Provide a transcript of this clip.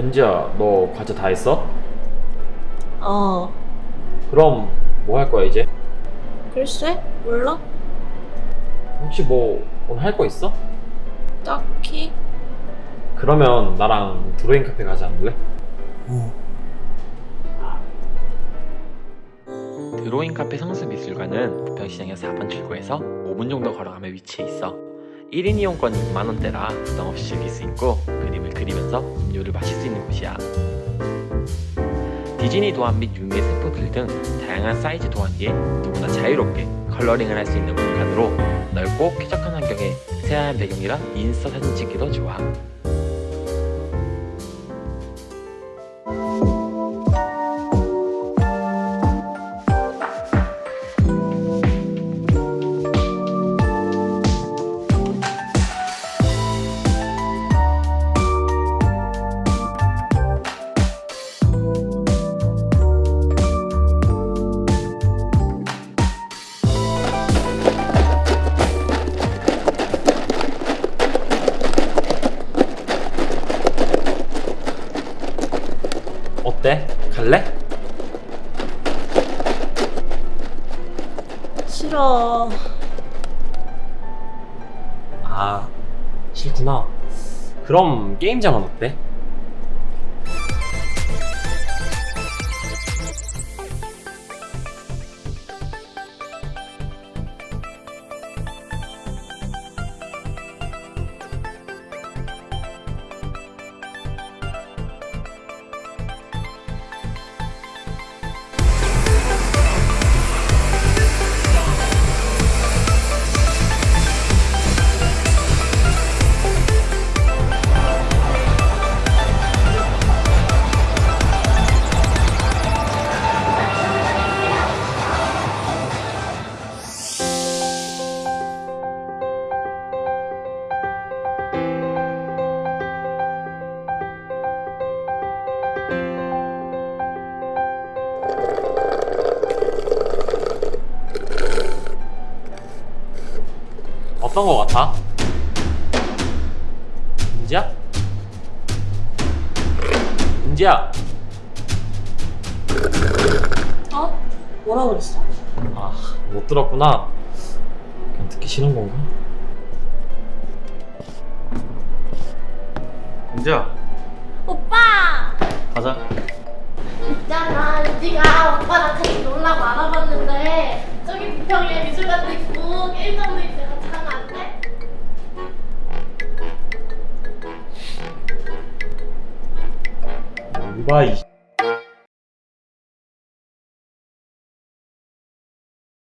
은지야, 너 과제 다 했어? 어, 그럼 뭐 할 거야 이제? 글쎄? 몰라? 혹시 뭐 오늘 할 거 있어? 딱히? 그러면 나랑 드로잉 카페 가지 않을래? 드로잉 카페 성수미술관은 부평시장역 4번 출구에서 5분 정도 걸어가면 위치해 있어 1인 이용권이 2만원대라 부담 없이 즐길 수 있고 그림을 그리면서 음료를 마실 수 있는 곳이야. 디즈니 도안 및 유미의 세포들 등 다양한 사이즈 도안기에 누구나 자유롭게 coloring을 할 수 있는 공간으로 넓고 쾌적한 환경에 새하얀 배경이라 인스타 사진 찍기도 좋아 어때? 갈래? 싫어. 아 싫구나 그럼 게임장은 어때? 어떤 거 같아? 은지야? 은지야 어? 뭐라 그랬어? 아 못 들었구나 그냥 듣기 싫은 건가? 은지야 오빠! 가자 있잖아, 유지가 오빠랑 같이 놀라고 알아봤는데 저기 부평에 미술관도 있고 게임장도 같 이봐 이